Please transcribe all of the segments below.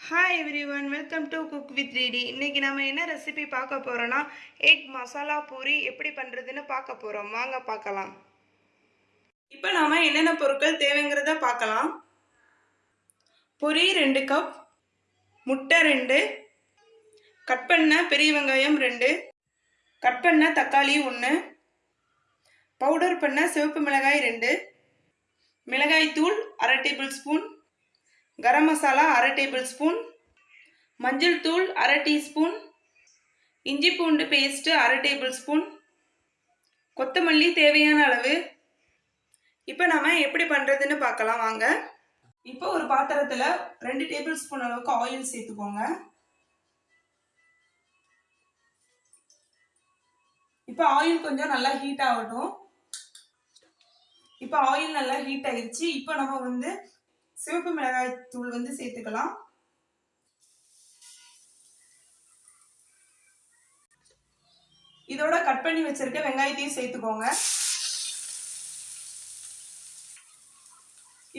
Hi everyone welcome to cook with three D இன்றைக்கி நம்ம என்ன ரெசிபி பார்க்க போகிறோன்னா எக் மசாலா பூரி எப்படி பண்ணுறதுன்னு பார்க்க போகிறோம் வாங்க பார்க்கலாம். இப்போ நாம் என்னென்ன பொருட்கள் தேவைங்கிறத பார்க்கலாம். பொரி ரெண்டு கப் முட்டை ரெண்டு கட் பண்ண பெரிய வெங்காயம் ரெண்டு கட் பண்ண தக்காளி ஒன்று பவுடர் பண்ண சிவப்பு மிளகாய் ரெண்டு மிளகாய் தூள் அரை டேபிள் ஸ்பூன் கரம் மசாலா அரை டேபிள் ஸ்பூன் மஞ்சள் தூள் அரை டீஸ்பூன் இஞ்சி பூண்டு பேஸ்ட்டு அரை டேபிள் ஸ்பூன். கொத்தமல்லி தேவையான அளவு. இப்போ நாம் எப்படி பண்ணுறதுன்னு பார்க்கலாம் வாங்க. இப்போ ஒரு பாத்திரத்தில் ரெண்டு டேபிள் ஸ்பூன் அளவுக்கு ஆயில் சேர்த்துக்கோங்க. இப்போ ஆயில் கொஞ்சம் நல்லா ஹீட் ஆகட்டும். இப்போ ஆயில் நல்லா ஹீட் ஆயிடுச்சு இப்போ நம்ம வந்து சிவப்பு மிளகாய் தூள் வந்து சேர்த்துக்கலாம். இதோட கட் பண்ணி வச்சிருக்க வெங்காயத்தையும் சேர்த்துக்கோங்க.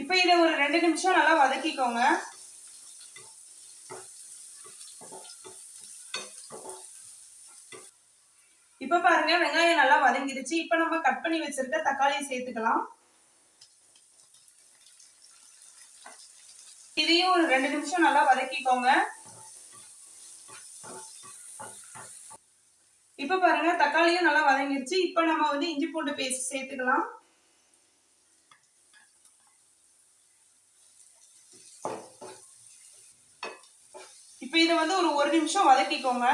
இப்போ இதை ஒரு ரெண்டு நிமிஷம் நல்லா வதக்கிக்கோங்க. இப்போ பாருங்க வெங்காயம் நல்லா வதங்கிடுச்சு. இப்போ நம்ம கட் பண்ணி வச்சிருக்க தக்காளியை சேர்த்துக்கலாம். இதையும் ஒரு ரெண்டு நிமிஷம் நல்லா வதக்கிக்கோங்க. இப்ப பாருங்க தக்காளியும் நல்லா வதங்கிருச்சு. இப்ப நம்ம வந்து இஞ்சி பூண்டு பேஸ்ட் சேர்த்துக்கலாம். இப்ப இதை வந்து ஒரு ஒரு நிமிஷம் வதக்கிக்கோங்க.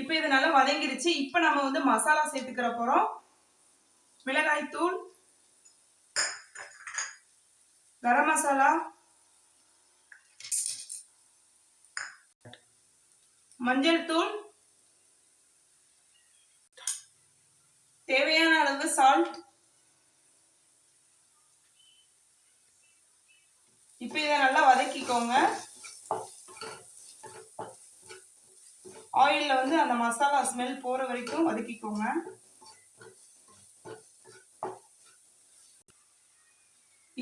இப்ப இது நல்லா வதங்கிருச்சு. இப்ப நம்ம வந்து மசாலா சேர்த்துக்கிற போறோம். மிளகாய் தூள் கரம் மசாலா. மஞ்சள் தூள். தேவையான அளவு சால்ட் இப்போ இதை நல்லா வதக்கிக்கோங்க. ஆயிலில் வந்து அந்த மசாலா ஸ்மெல் போகிற வரைக்கும் வதக்கிக்கோங்க.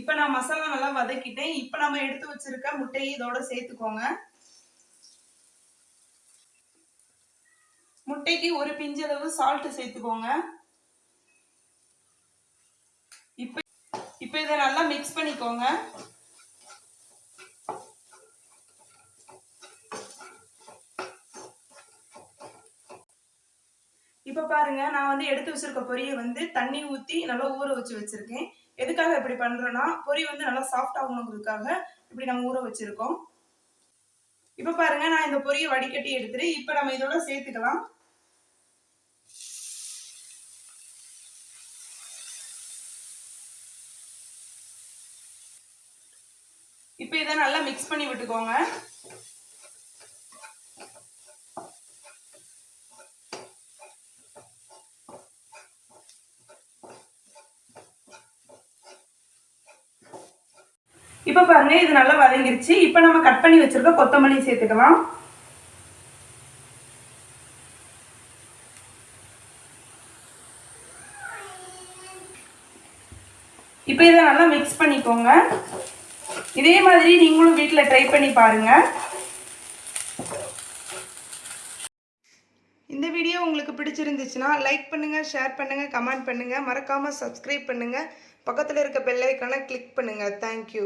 இப்போ நான் மசாலா நல்லா வதக்கிட்டேன். இப்போ நம்ம எடுத்து வச்சிருக்க முட்டையை இதோட சேர்த்துக்கோங்க. முட்டைக்கு ஒரு பிஞ்சளவு சால்ட் சேர்த்துக்கோங்க. இப்போ இப்போ இதை நல்லா மிக்ஸ் பண்ணிக்கோங்க. இப்போ பாருங்க நான் வந்து எடுத்து வச்சிருக்க பொரியை வந்து தண்ணி ஊற்றி நல்லா ஊற வச்சு வச்சிருக்கேன். எதுக்காக இப்படி பண்ணுறோன்னா பொரி வந்து நல்லா சாஃப்ட் ஆகணுங்கிறதுக்காக இப்படி நம்ம ஊற வச்சிருக்கோம். இப்போ பாருங்க நான் இந்த பொரியை வடிகட்டி எடுத்துட்டு இப்போ நம்ம இதோட சேர்த்துக்கலாம். இப்போ இதை நல்லா மிக்ஸ் பண்ணி விட்டுக்கோங்க. இப்போ பாருங்க இது நல்லா வதங்கிருச்சு. இப்போ நம்ம கட் பண்ணி வச்சிருக்க கொத்தமல்லி சேர்த்துக்கலாம். இப்போ இதை நல்லா மிக்ஸ் பண்ணிக்கோங்க. இதே மாதிரி நீங்களும் வீட்டில் ட்ரை பண்ணி பாருங்க. இந்த வீடியோ உங்களுக்கு பிடிச்சிருந்துச்சுன்னா லைக் பண்ணுங்கள் ஷேர் பண்ணுங்கள் கமெண்ட் பண்ணுங்கள் மறக்காமல் சப்ஸ்கிரைப் பண்ணுங்கள் பக்கத்தில் இருக்க பெல்லைக்கான கிளிக் பண்ணுங்கள் தேங்க்யூ